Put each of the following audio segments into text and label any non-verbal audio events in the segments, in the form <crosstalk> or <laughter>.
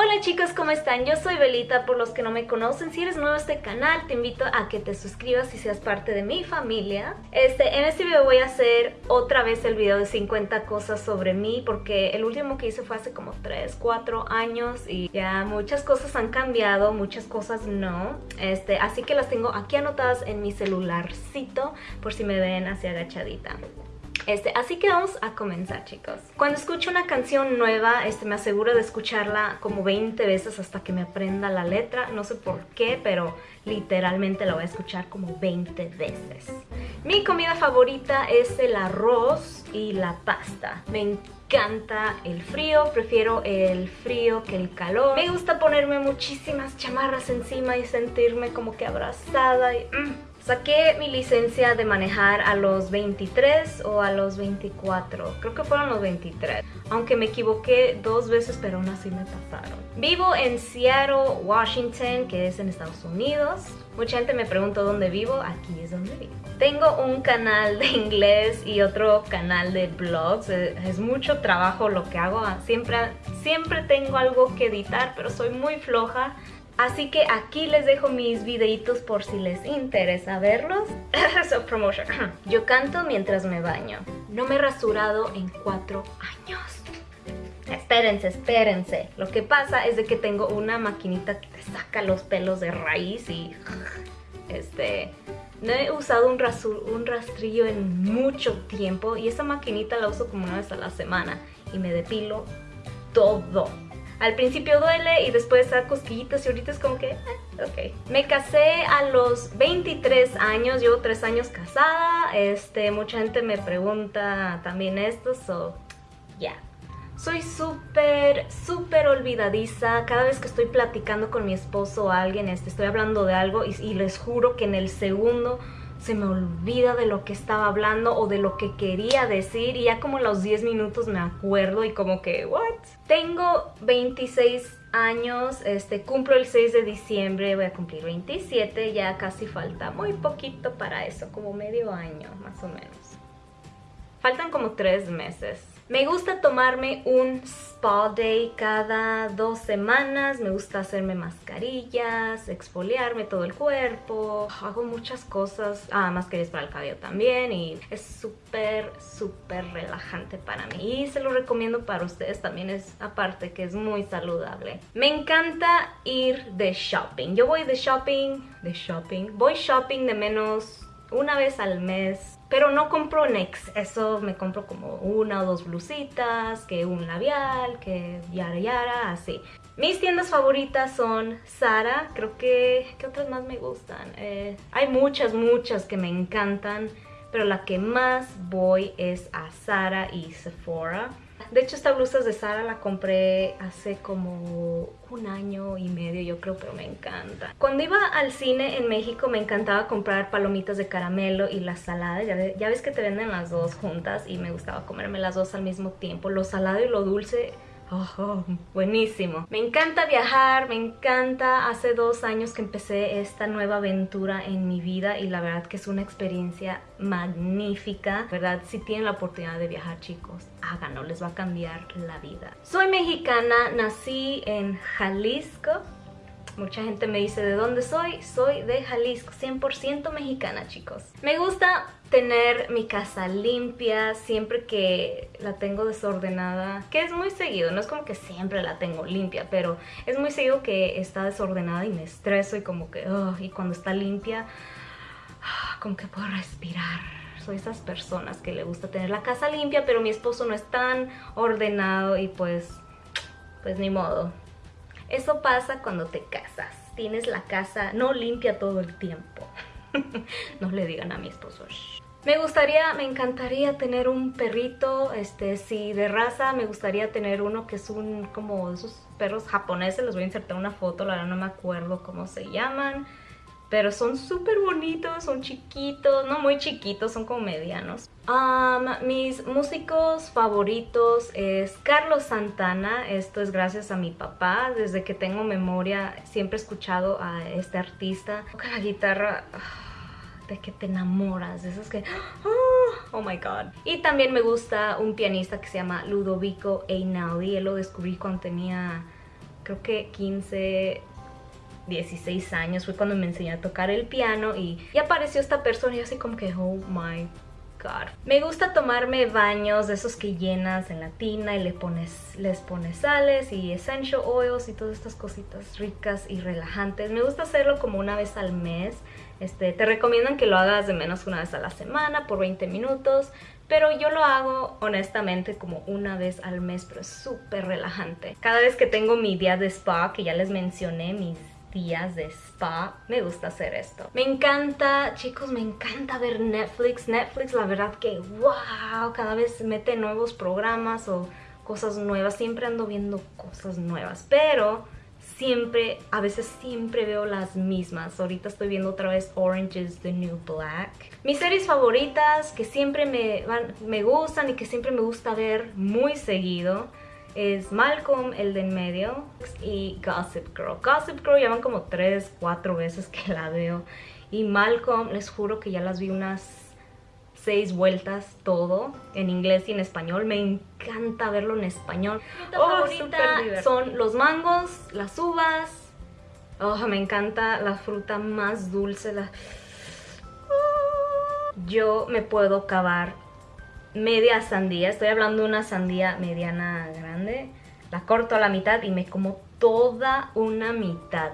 Hola chicos, ¿cómo están? Yo soy Belita, por los que no me conocen, si eres nuevo a este canal te invito a que te suscribas y seas parte de mi familia. Este, en este video voy a hacer otra vez el video de 50 cosas sobre mí porque el último que hice fue hace como 3, 4 años y ya muchas cosas han cambiado, muchas cosas no. Este, así que las tengo aquí anotadas en mi celularcito por si me ven así agachadita. Este, así que vamos a comenzar chicos. Cuando escucho una canción nueva, este, me aseguro de escucharla como 20 veces hasta que me aprenda la letra. No sé por qué, pero literalmente la voy a escuchar como 20 veces. Mi comida favorita es el arroz y la pasta. Me encanta el frío, prefiero el frío que el calor. Me gusta ponerme muchísimas chamarras encima y sentirme como que abrazada y... Mm, Saqué mi licencia de manejar a los 23 o a los 24, creo que fueron los 23, aunque me equivoqué dos veces pero aún así me pasaron. Vivo en Seattle, Washington, que es en Estados Unidos. Mucha gente me pregunta dónde vivo, aquí es donde vivo. Tengo un canal de inglés y otro canal de blogs, es mucho trabajo lo que hago, siempre, siempre tengo algo que editar pero soy muy floja Así que aquí les dejo mis videitos por si les interesa verlos. <laughs> so, promotion. <clears throat> Yo canto mientras me baño. No me he rasurado en cuatro años. Espérense, espérense. Lo que pasa es de que tengo una maquinita que te saca los pelos de raíz y... <sighs> Este... No he usado un, un rastrillo en mucho tiempo y esa maquinita la uso como una vez a la semana y me depilo todo. Al principio duele y después da cosquillitas y ahorita es como que, eh, ok. Me casé a los 23 años, llevo 3 años casada. Este, mucha gente me pregunta también esto, so, ya. Soy súper, súper olvidadiza. Cada vez que estoy platicando con mi esposo o alguien, este, estoy hablando de algo y les juro que en el segundo se me olvida de lo que estaba hablando o de lo que quería decir y ya como los 10 minutos me acuerdo y como que, ¿what? Tengo 26 años, este, cumplo el 6 de diciembre, voy a cumplir 27, ya casi falta muy poquito para eso, como medio año más o menos. Faltan como 3 meses. Me gusta tomarme un spa day cada dos semanas, me gusta hacerme mascarillas, exfoliarme todo el cuerpo, hago muchas cosas, ah, mascarillas para el cabello también y es súper, súper relajante para mí y se lo recomiendo para ustedes también, es aparte que es muy saludable. Me encanta ir de shopping, yo voy de shopping, de shopping, voy shopping de menos una vez al mes. Pero no compro Nex, eso me compro como una o dos blusitas, que un labial, que yara yara, así. Mis tiendas favoritas son Zara, creo que... ¿Qué otras más me gustan? Eh, hay muchas, muchas que me encantan, pero la que más voy es a Zara y Sephora. De hecho, esta blusa de Sara la compré hace como un año y medio, yo creo, pero me encanta. Cuando iba al cine en México me encantaba comprar palomitas de caramelo y las saladas. Ya, ves que te venden las dos juntas y me gustaba comerme las dos al mismo tiempo. Lo salado y lo dulce Oh, buenísimo. Me encanta viajar, me encanta. Hace dos años que empecé esta nueva aventura en mi vida y la verdad que es una experiencia magnífica. ¿Verdad? Si tienen la oportunidad de viajar, chicos, háganlo, les va a cambiar la vida. Soy mexicana, nací en Jalisco, Mucha gente me dice de dónde soy, soy de Jalisco, 100% mexicana chicos. Me gusta tener mi casa limpia siempre que la tengo desordenada, que es muy seguido, no es como que siempre la tengo limpia, pero es muy seguido que está desordenada y me estreso y como que, y cuando está limpia, como que puedo respirar. Soy esas personas que le gusta tener la casa limpia, pero mi esposo no es tan ordenado y pues, pues ni modo. Eso pasa cuando te casas. Tienes la casa no limpia todo el tiempo. <laughs> no le digan a mi esposo. Me gustaría, me encantaría tener un perrito, este, si de raza me gustaría tener uno que es un, como esos perros japoneses, les voy a insertar una foto, la verdad no me acuerdo cómo se llaman. Pero son súper bonitos, son chiquitos, no muy chiquitos, son como medianos. mis músicos favoritos es Carlos Santana, esto es gracias a mi papá. Desde que tengo memoria siempre he escuchado a este artista. Con la guitarra ah, de que te enamoras, de esos que... Ah, oh my god. Y también me gusta un pianista que se llama Ludovico Einaudi, él lo descubrí cuando tenía creo que 15, 16 años, fue cuando me enseñó a tocar el piano y, y apareció esta persona y así como que, oh my god. Me gusta tomarme baños de esos que llenas en la tina y le pones, les pones sales y essential oils y todas estas cositas ricas y relajantes. Me gusta hacerlo como una vez al mes. Este, te recomiendan que lo hagas de menos una vez a la semana por 20 minutos. Pero yo lo hago honestamente como una vez al mes, pero es súper relajante. Cada vez que tengo mi día de spa, que ya les mencioné, mis días de spa, me gusta hacer esto. Me encanta, chicos, me encanta ver Netflix. Netflix, la verdad que wow, cada vez mete nuevos programas o cosas nuevas. Siempre ando viendo cosas nuevas, pero siempre, a veces siempre veo las mismas. Ahorita estoy viendo otra vez Orange is the New Black. Mis series favoritas que siempre me, me gustan y que siempre me gusta ver muy seguido es Malcolm, el de en medio, y Gossip Girl. Gossip Girl ya van como 3, 4 veces que la veo. Y Malcolm, les juro que ya las vi unas 6 vueltas todo, en inglés y en español. Me encanta verlo en español. Mi oh, favorita son los mangos, las uvas. Oh, me encanta la fruta más dulce. Yo me puedo cavar media sandía, estoy hablando de una sandía mediana grande, la corto a la mitad y me como toda una mitad.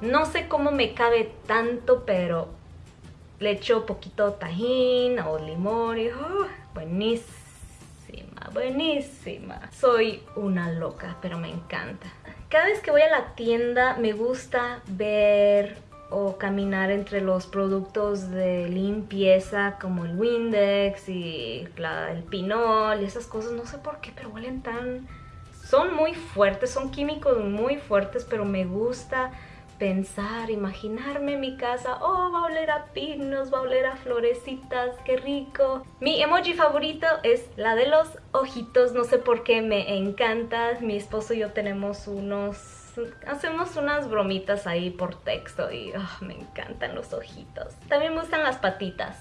No sé cómo me cabe tanto, pero le echo poquito tajín o limón y oh, buenísima, buenísima. Soy una loca, pero me encanta. Cada vez que voy a la tienda me gusta ver o caminar entre los productos de limpieza como el Windex y el Pinol y esas cosas, no sé por qué, pero huelen tan... Son muy fuertes, son químicos muy fuertes, pero me gusta pensar, imaginarme mi casa, oh, va a oler a pinos, va a oler a florecitas, qué rico. Mi emoji favorito es la de los ojitos, no sé por qué, me encanta. Mi esposo y yo tenemos unos hacemos unas bromitas ahí por texto y ah, me encantan los ojitos. También me gustan las patitas,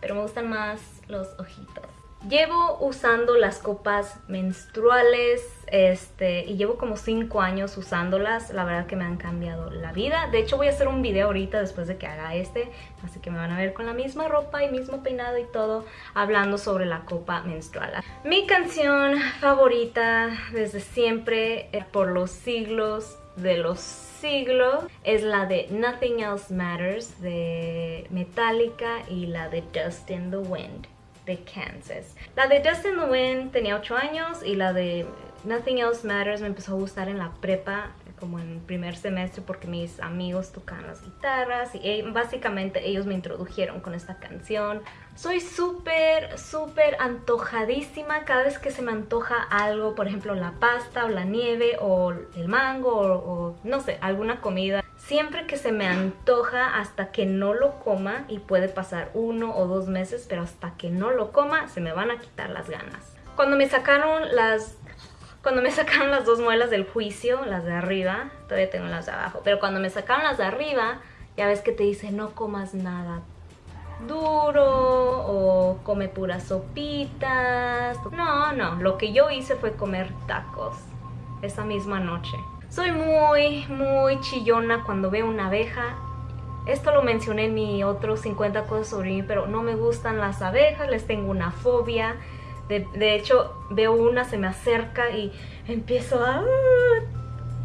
pero me gustan más los ojitos. Llevo usando las copas menstruales este, y llevo como 5 años usándolas. La verdad que me han cambiado la vida. De hecho voy a hacer un video ahorita después de que haga este. Así que me van a ver con la misma ropa y mismo peinado y todo hablando sobre la copa menstrual. Mi canción favorita desde siempre, eh, por los siglos de los siglos es la de Nothing Else Matters de Metallica y la de Dust in the Wind de Kansas. La de Dust in the tenía 8 años y la de Nothing Else Matters me empezó a gustar en la prepa como en primer semestre porque mis amigos tocaban las guitarras y eh, básicamente ellos me introdujeron con esta canción. Soy súper, súper antojadísima cada vez que se me antoja algo, por ejemplo la pasta o la nieve o el mango o no sé, alguna comida. Siempre que se me antoja hasta que no lo coma y puede pasar uno o dos meses, pero hasta que no lo coma se me van a quitar las ganas. Cuando me sacaron las cuando me <laughs> sacaron las dos muelas del juicio, las de arriba, todavía tengo las de abajo, pero cuando me sacaron las de arriba, ya ves que te dice no comas nada duro o come puras sopitas. No, no, lo que yo hice fue comer tacos esa misma noche. Soy muy, muy chillona cuando veo una abeja. Esto lo mencioné en mi otro 50 cosas sobre mí, pero no me gustan las abejas, les tengo una fobia. De, hecho, veo una, se me acerca y empiezo a...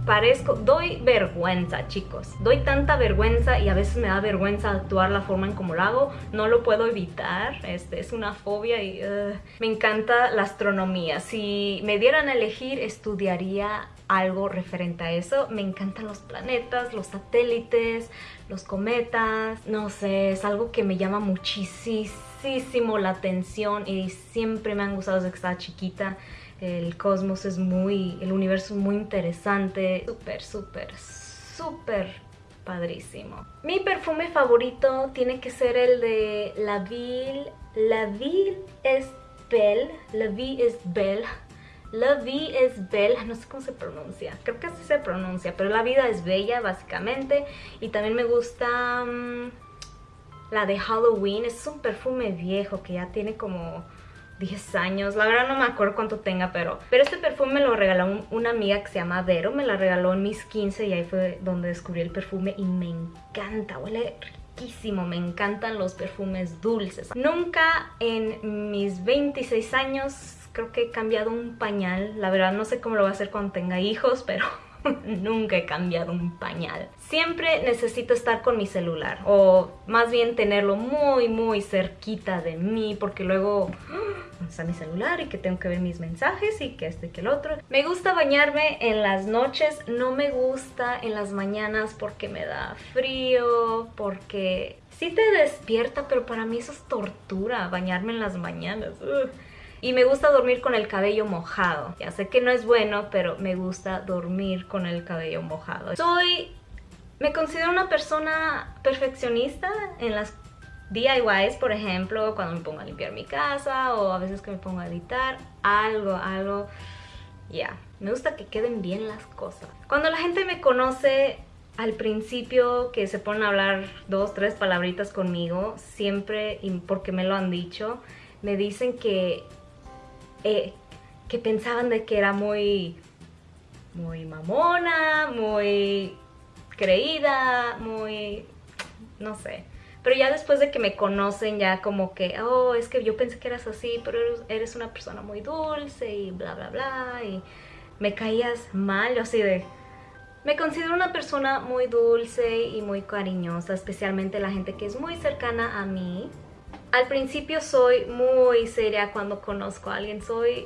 Parezco, doy vergüenza, chicos. Doy tanta vergüenza y a veces me da vergüenza actuar la forma en como lo hago. No lo puedo evitar. Este, es una fobia y uh, me encanta la astronomía. Si me dieran a elegir, estudiaría algo referente a eso. Me encantan los planetas, los satélites, los cometas. No sé, es algo que me llama muchísimo la atención y siempre me han gustado desde que estaba chiquita. El cosmos es muy, el universo es muy interesante, súper, súper, súper padrísimo. Mi perfume favorito tiene que ser el de La Ville, La Ville es Belle, La Vie es Belle, La Vie es Belle, no sé cómo se pronuncia, creo que así se pronuncia, pero la vida es bella básicamente. Y también me gusta... Mm, la de Halloween. Es un perfume viejo que ya tiene como 10 años, la verdad no me acuerdo cuánto tenga, pero, pero este perfume me lo regaló una amiga que se llama Vero, me la regaló en mis 15 y ahí fue donde descubrí el perfume y me encanta, huele riquísimo, me encantan los perfumes dulces. Nunca en mis 26 años creo que he cambiado un pañal, la verdad no sé cómo lo voy a hacer cuando tenga hijos, pero <laughs> nunca he cambiado un pañal. Siempre necesito estar con mi celular o más bien tenerlo muy muy cerquita de mí porque luego <gasps> está mi celular y que tengo que ver mis mensajes y que este y que el otro. Me gusta bañarme en las noches, no me gusta en las mañanas porque me da frío, porque sí te despierta, pero para mí eso es tortura, bañarme en las mañanas. Y me gusta dormir con el cabello mojado. Ya sé que no es bueno, pero me gusta dormir con el cabello mojado. Soy... Me considero una persona perfeccionista en las DIYs, por ejemplo, cuando me pongo a limpiar mi casa o a veces que me pongo a editar, algo, algo, ya, me gusta que queden bien las cosas. Cuando la gente me conoce al principio que se ponen a hablar dos, tres palabritas conmigo, siempre, porque me lo han dicho, me dicen que eh, que pensaban de que era muy, muy mamona, muy creída, muy, no sé. Pero ya después de que me conocen, ya como que, oh, es que yo pensé que eras así, pero eres, una persona muy dulce y bla, bla, bla. Y me caías mal, yo así de... Me considero una persona muy dulce y muy cariñosa, especialmente la gente que es muy cercana a mí. Al principio soy muy seria cuando conozco a alguien, soy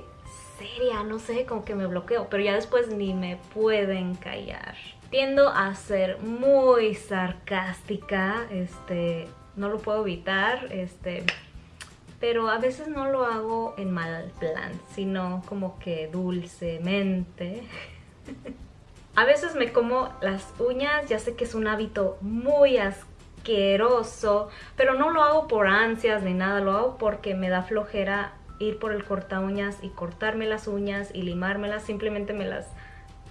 seria, no sé, como que me bloqueo, pero ya después ni me pueden callar. Tiendo a ser muy sarcástica, este, no lo puedo evitar, este, pero a veces no lo hago en mal plan, sino como que dulcemente. <laughs> a veces me como las uñas, ya sé que es un hábito muy asqueroso asqueroso, pero no lo hago por ansias ni nada, lo hago porque me da flojera ir por el corta uñas y cortarme las uñas y limármelas, simplemente me las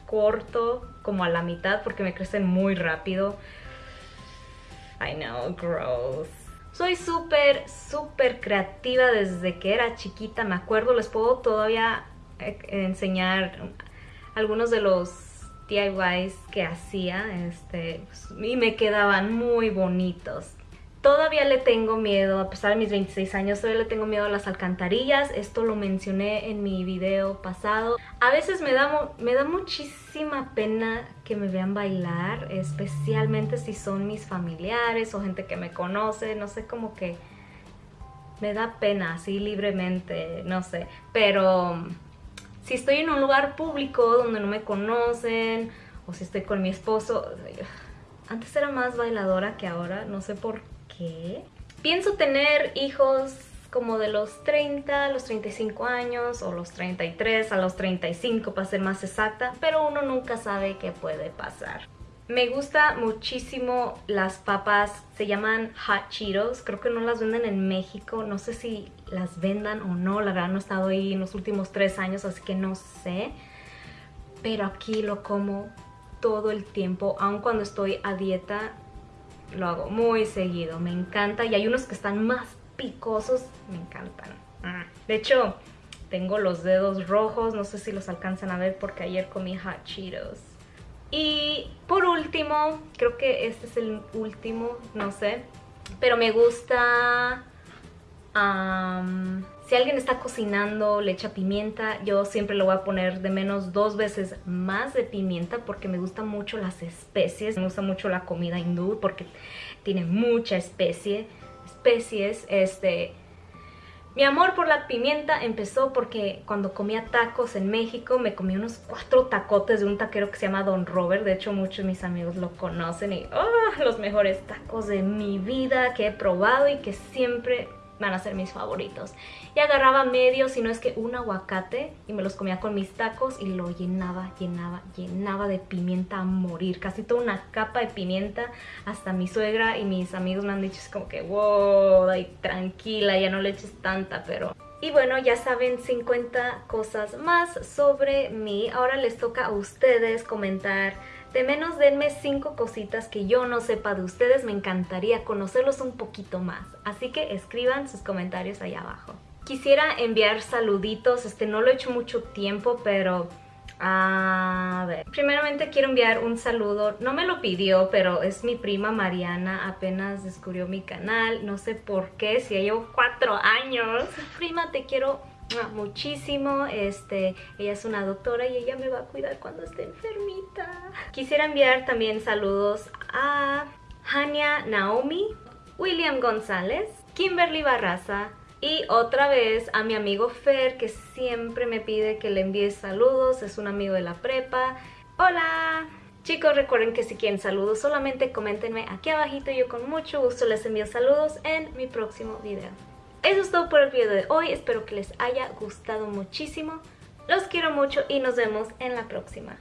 corto como a la mitad porque me crecen muy rápido. I know, gross. Soy súper, súper creativa desde que era chiquita, me acuerdo, les puedo todavía eh, enseñar algunos de los DIYs que hacía este, y me quedaban muy bonitos. Todavía le tengo miedo, a pesar de mis 26 años, todavía le tengo miedo a las alcantarillas. Esto lo mencioné en mi video pasado. A veces me da, me da muchísima pena que me vean bailar, especialmente si son mis familiares o gente que me conoce. No sé, como que me da pena así libremente, no sé. Pero si estoy en un lugar público donde no me conocen o si estoy con mi esposo, antes era más bailadora que ahora, no sé por qué. Pienso tener hijos como de los 30 a los 35 años o los 33 a los 35 para ser más exacta, pero uno nunca sabe qué puede pasar. Me gusta muchísimo las papas, se llaman Hot Cheetos, creo que no las venden en México, no sé si las vendan o no, la verdad no he estado ahí en los últimos tres años, así que no sé. Pero aquí lo como todo el tiempo, aun cuando estoy a dieta, lo hago muy seguido, me encanta. Y hay unos que están más picosos, me encantan. De hecho, tengo los dedos rojos, no sé si los alcanzan a ver porque ayer comí Hot Cheetos. Y por último, creo que este es el último, no sé, pero me gusta... si alguien está cocinando, le echa pimienta, yo siempre le voy a poner de menos dos veces más de pimienta porque me gustan mucho las especies. Me gusta mucho la comida hindú porque tiene mucha especie, especies. Este, mi amor por la pimienta empezó porque cuando comía tacos en México me comí unos cuatro tacotes de un taquero que se llama Don Robert. De hecho muchos de mis amigos lo conocen y oh, los mejores tacos de mi vida que he probado y que siempre van a ser mis favoritos. Y agarraba medio, si no es que un aguacate y me los comía con mis tacos y lo llenaba, llenaba, llenaba de pimienta a morir. Casi toda una capa de pimienta. Hasta mi suegra y mis amigos me han dicho es como que wow, tranquila, ya no le eches tanta, pero... Y bueno, ya saben 50 cosas más sobre mí. Ahora les toca a ustedes comentar de menos denme cinco cositas que yo no sepa de ustedes, me encantaría conocerlos un poquito más. Así que escriban sus comentarios ahí abajo. Quisiera enviar saluditos, este no lo he hecho mucho tiempo, pero a ver, primeramente quiero enviar un saludo, no me lo pidió, pero es mi prima Mariana, apenas descubrió mi canal, no sé por qué, si ya llevo cuatro años. Prima, te quiero muchísimo, este, ella es una doctora y ella me va a cuidar cuando esté enfermita. Quisiera enviar también saludos a Hania Naomi, William González, Kimberly Barraza, y otra vez a mi amigo Fer, que siempre me pide que le envíe saludos, es un amigo de la prepa. ¡Hola! Chicos, recuerden que si quieren saludos, solamente coméntenme aquí abajito yo con mucho gusto les envío saludos en mi próximo video. Eso es todo por el video de hoy, espero que les haya gustado muchísimo. Los quiero mucho y nos vemos en la próxima.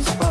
I'm